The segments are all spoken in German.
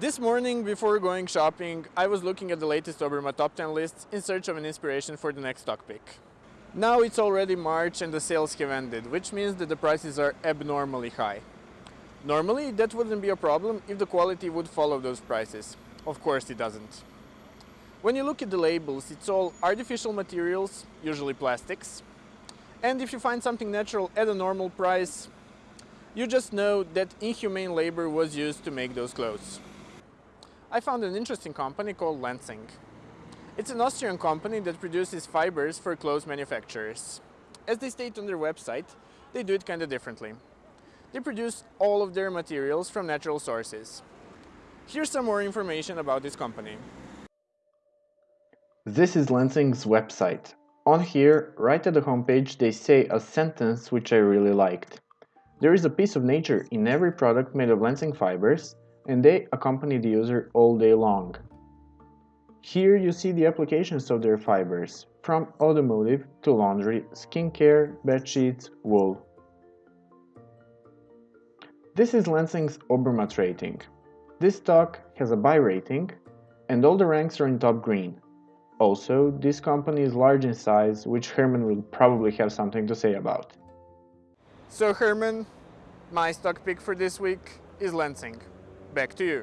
This morning, before going shopping, I was looking at the latest Oberma top 10 lists in search of an inspiration for the next stock pick. Now it's already March and the sales have ended, which means that the prices are abnormally high. Normally, that wouldn't be a problem if the quality would follow those prices. Of course it doesn't. When you look at the labels, it's all artificial materials, usually plastics. And if you find something natural at a normal price, you just know that inhumane labor was used to make those clothes. I found an interesting company called Lansing. It's an Austrian company that produces fibers for clothes manufacturers. As they state on their website, they do it kind of differently. They produce all of their materials from natural sources. Here's some more information about this company. This is Lansing's website. On here, right at the homepage, they say a sentence which I really liked. There is a piece of nature in every product made of Lansing fibers, and they accompany the user all day long. Here you see the applications of their fibers, from automotive to laundry, skincare, bedsheets, wool. This is Lansing's Obermatt rating. This stock has a buy rating and all the ranks are in top green. Also, this company is large in size, which Herman will probably have something to say about. So Herman, my stock pick for this week is Lansing. Back to you.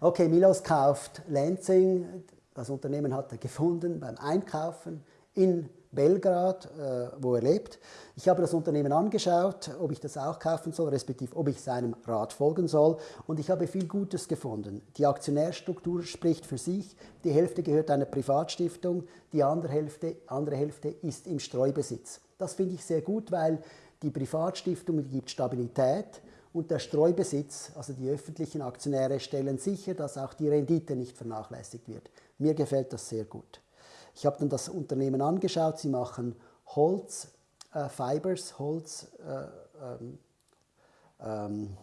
Okay, Milos kauft Lansing. Das Unternehmen hat er gefunden beim Einkaufen in Belgrad, äh, wo er lebt. Ich habe das Unternehmen angeschaut, ob ich das auch kaufen soll, respektive ob ich seinem Rat folgen soll. Und ich habe viel Gutes gefunden. Die Aktionärstruktur spricht für sich. Die Hälfte gehört einer Privatstiftung, die andere Hälfte, andere Hälfte ist im Streubesitz. Das finde ich sehr gut, weil die Privatstiftung gibt Stabilität und der Streubesitz, also die öffentlichen Aktionäre, stellen sicher, dass auch die Rendite nicht vernachlässigt wird. Mir gefällt das sehr gut. Ich habe dann das Unternehmen angeschaut, sie machen Holz, äh, Holz, äh, ähm, ähm,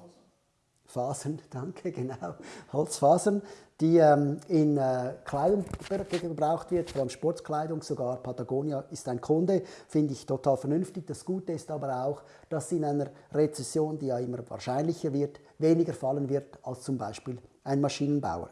Fasern, danke, genau, Holzfasern, die ähm, in äh, Kleidung gebraucht wird, vor allem Sportkleidung, sogar Patagonia ist ein Kunde, finde ich total vernünftig. Das Gute ist aber auch, dass in einer Rezession, die ja immer wahrscheinlicher wird, weniger fallen wird als zum Beispiel ein Maschinenbauer.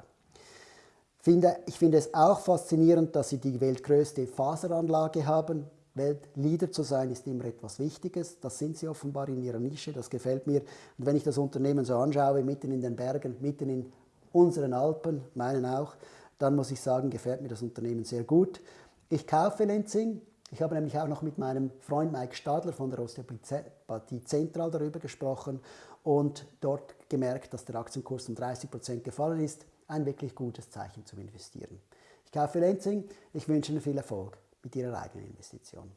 Finde, ich finde es auch faszinierend, dass sie die weltgrößte Faseranlage haben, Weltleader zu sein ist immer etwas Wichtiges. Das sind sie offenbar in ihrer Nische, das gefällt mir. Und wenn ich das Unternehmen so anschaue, mitten in den Bergen, mitten in unseren Alpen, meinen auch, dann muss ich sagen, gefällt mir das Unternehmen sehr gut. Ich kaufe Lenzing. Ich habe nämlich auch noch mit meinem Freund Mike Stadler von der Osteopathie Zentral darüber gesprochen und dort gemerkt, dass der Aktienkurs um 30 Prozent gefallen ist. Ein wirklich gutes Zeichen zum Investieren. Ich kaufe Lenzing. Ich wünsche Ihnen viel Erfolg mit ihrer eigenen Investition.